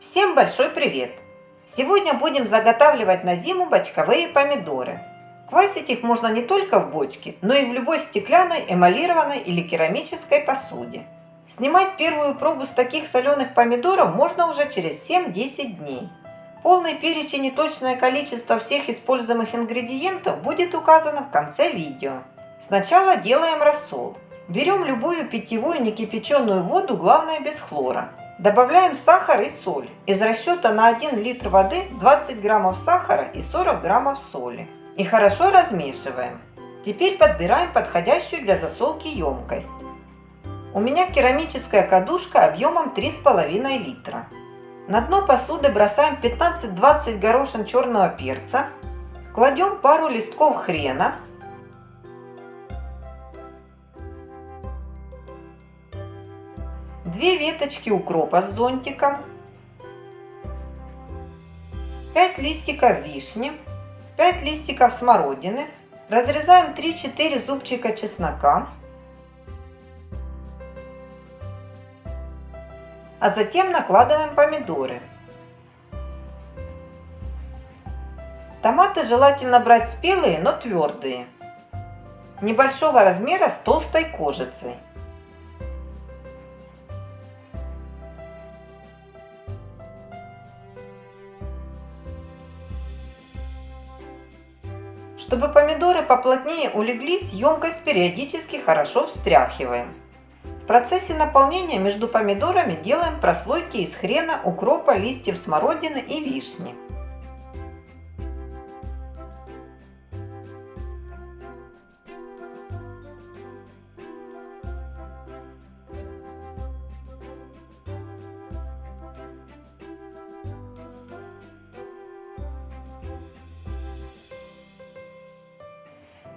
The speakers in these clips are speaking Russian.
Всем большой привет! Сегодня будем заготавливать на зиму бочковые помидоры. Квасить их можно не только в бочке, но и в любой стеклянной, эмалированной или керамической посуде. Снимать первую пробу с таких соленых помидоров можно уже через 7-10 дней. Полный перечень и точное количество всех используемых ингредиентов будет указано в конце видео. Сначала делаем рассол. Берем любую питьевую некипяченую воду, главное без хлора. Добавляем сахар и соль. Из расчета на 1 литр воды 20 граммов сахара и 40 граммов соли. И хорошо размешиваем. Теперь подбираем подходящую для засолки емкость. У меня керамическая кадушка объемом 3,5 литра. На дно посуды бросаем 15-20 горошин черного перца. Кладем пару листков хрена Две веточки укропа с зонтиком, 5 листиков вишни, 5 листиков смородины, разрезаем 3-4 зубчика чеснока, а затем накладываем помидоры. Томаты желательно брать спелые, но твердые, небольшого размера с толстой кожицей. Чтобы помидоры поплотнее улеглись, емкость периодически хорошо встряхиваем. В процессе наполнения между помидорами делаем прослойки из хрена, укропа, листьев смородины и вишни.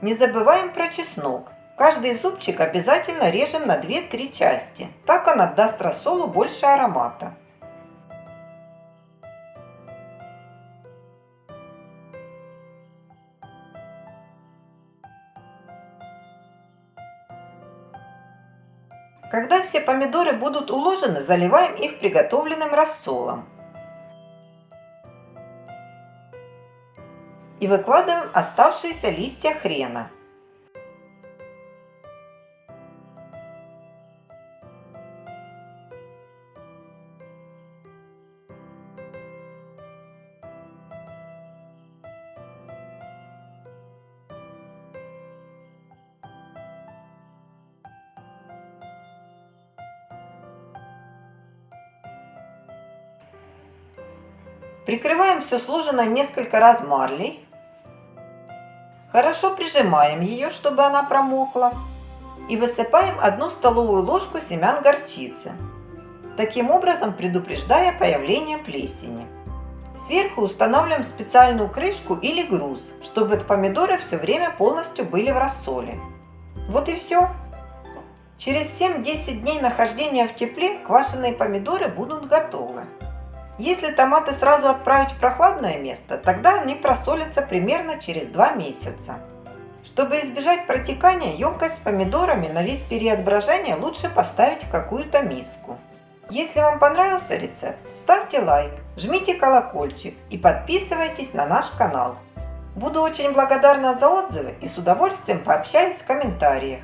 Не забываем про чеснок. Каждый зубчик обязательно режем на 2-3 части. Так он отдаст рассолу больше аромата. Когда все помидоры будут уложены, заливаем их приготовленным рассолом. И выкладываем оставшиеся листья хрена. Прикрываем все сложенное несколько раз марлей Хорошо прижимаем ее, чтобы она промокла. И высыпаем одну столовую ложку семян горчицы, таким образом предупреждая появление плесени. Сверху устанавливаем специальную крышку или груз, чтобы помидоры все время полностью были в рассоле. Вот и все. Через 7-10 дней нахождения в тепле квашеные помидоры будут готовы. Если томаты сразу отправить в прохладное место, тогда они просолятся примерно через 2 месяца. Чтобы избежать протекания, емкость с помидорами на весь период брожения лучше поставить в какую-то миску. Если вам понравился рецепт, ставьте лайк, жмите колокольчик и подписывайтесь на наш канал. Буду очень благодарна за отзывы и с удовольствием пообщаюсь в комментариях.